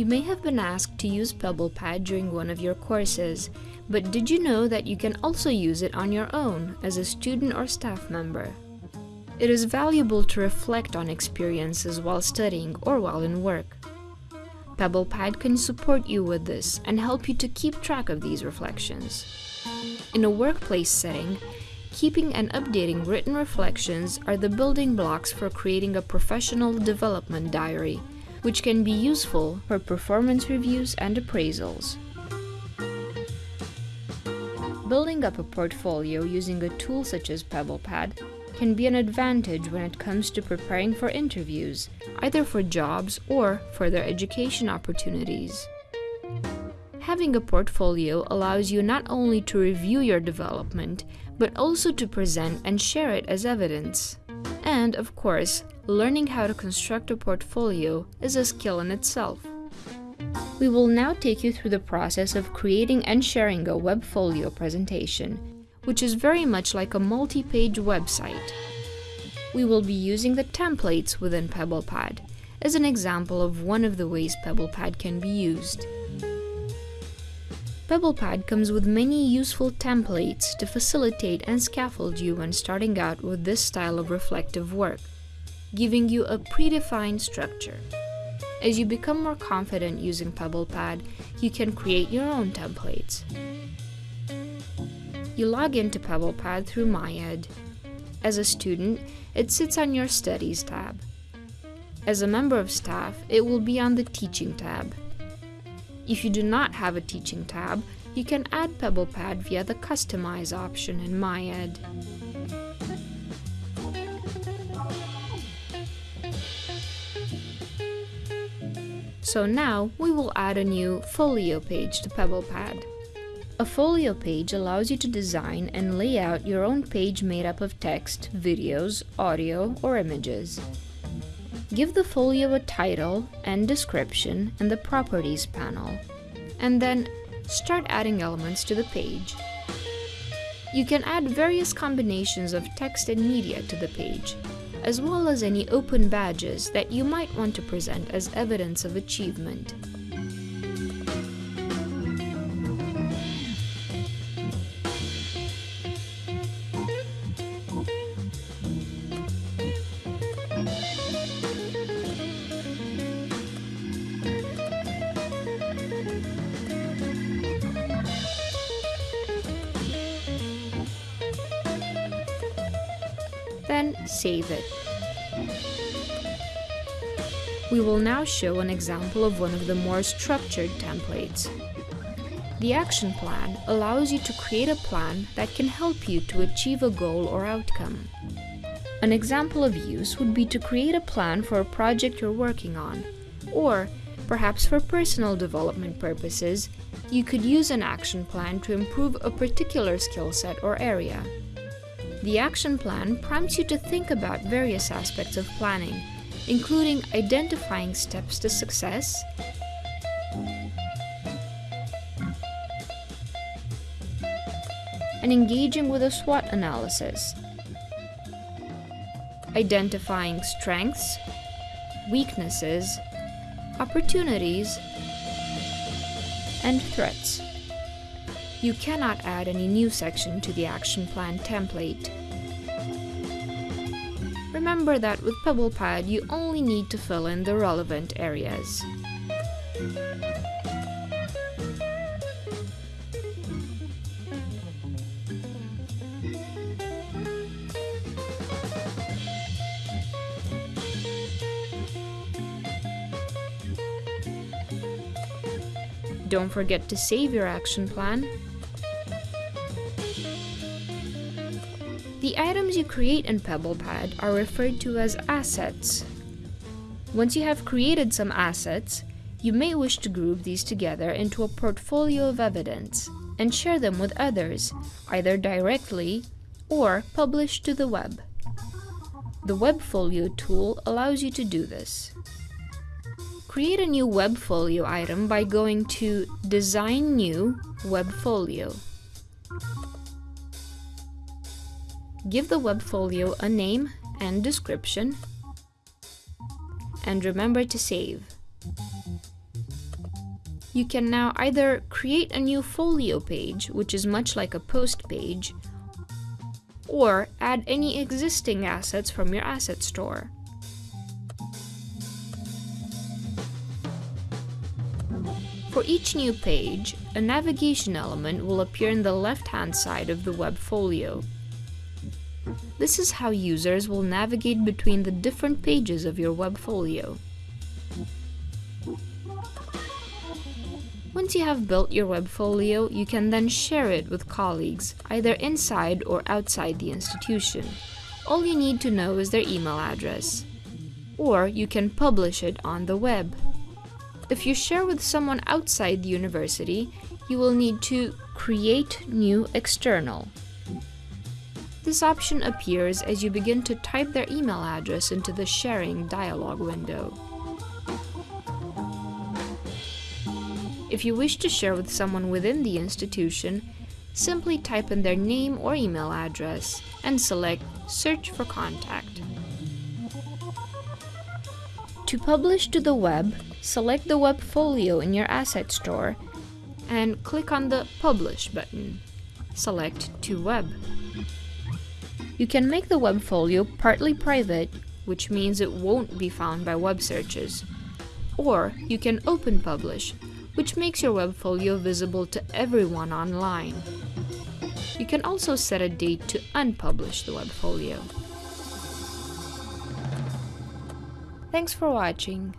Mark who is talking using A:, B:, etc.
A: You may have been asked to use PebblePad during one of your courses, but did you know that you can also use it on your own as a student or staff member? It is valuable to reflect on experiences while studying or while in work. PebblePad can support you with this and help you to keep track of these reflections. In a workplace setting, keeping and updating written reflections are the building blocks for creating a professional development diary, which can be useful for performance reviews and appraisals. Building up a portfolio using a tool such as PebblePad can be an advantage when it comes to preparing for interviews, either for jobs or for their education opportunities. Having a portfolio allows you not only to review your development, but also to present and share it as evidence. And, of course, learning how to construct a portfolio is a skill in itself. We will now take you through the process of creating and sharing a Webfolio presentation, which is very much like a multi-page website. We will be using the templates within PebblePad as an example of one of the ways PebblePad can be used. PebblePad comes with many useful templates to facilitate and scaffold you when starting out with this style of reflective work, giving you a predefined structure. As you become more confident using PebblePad, you can create your own templates. You log into PebblePad through MyEd. As a student, it sits on your Studies tab. As a member of staff, it will be on the Teaching tab. If you do not have a Teaching tab, you can add PebblePad via the Customize option in MyEd. So now we will add a new folio page to PebblePad. A folio page allows you to design and lay out your own page made up of text, videos, audio, or images. Give the folio a title and description in the Properties panel, and then start adding elements to the page. You can add various combinations of text and media to the page, as well as any open badges that you might want to present as evidence of achievement. Then save it. We will now show an example of one of the more structured templates. The action plan allows you to create a plan that can help you to achieve a goal or outcome. An example of use would be to create a plan for a project you're working on, or perhaps for personal development purposes, you could use an action plan to improve a particular skill set or area. The action plan prompts you to think about various aspects of planning, including identifying steps to success, and engaging with a SWOT analysis, identifying strengths, weaknesses, opportunities, and threats. You cannot add any new section to the action plan template. Remember that with PebblePad you only need to fill in the relevant areas. Don't forget to save your action plan. The items you create in PebblePad are referred to as assets. Once you have created some assets, you may wish to group these together into a portfolio of evidence and share them with others, either directly or publish to the web. The Webfolio tool allows you to do this. Create a new Webfolio item by going to Design New Webfolio. Give the Webfolio a name and description, and remember to save. You can now either create a new folio page, which is much like a post page, or add any existing assets from your asset store. For each new page, a navigation element will appear in the left-hand side of the web folio. This is how users will navigate between the different pages of your web folio. Once you have built your web folio, you can then share it with colleagues, either inside or outside the institution. All you need to know is their email address. Or you can publish it on the web. If you share with someone outside the university, you will need to create new external. This option appears as you begin to type their email address into the sharing dialog window. If you wish to share with someone within the institution, simply type in their name or email address and select Search for Contact. To publish to the web, select the web folio in your asset store and click on the Publish button. Select to Web. You can make the web folio partly private, which means it won't be found by web searches. Or you can open publish, which makes your web folio visible to everyone online. You can also set a date to unpublish the web folio. Thanks for watching.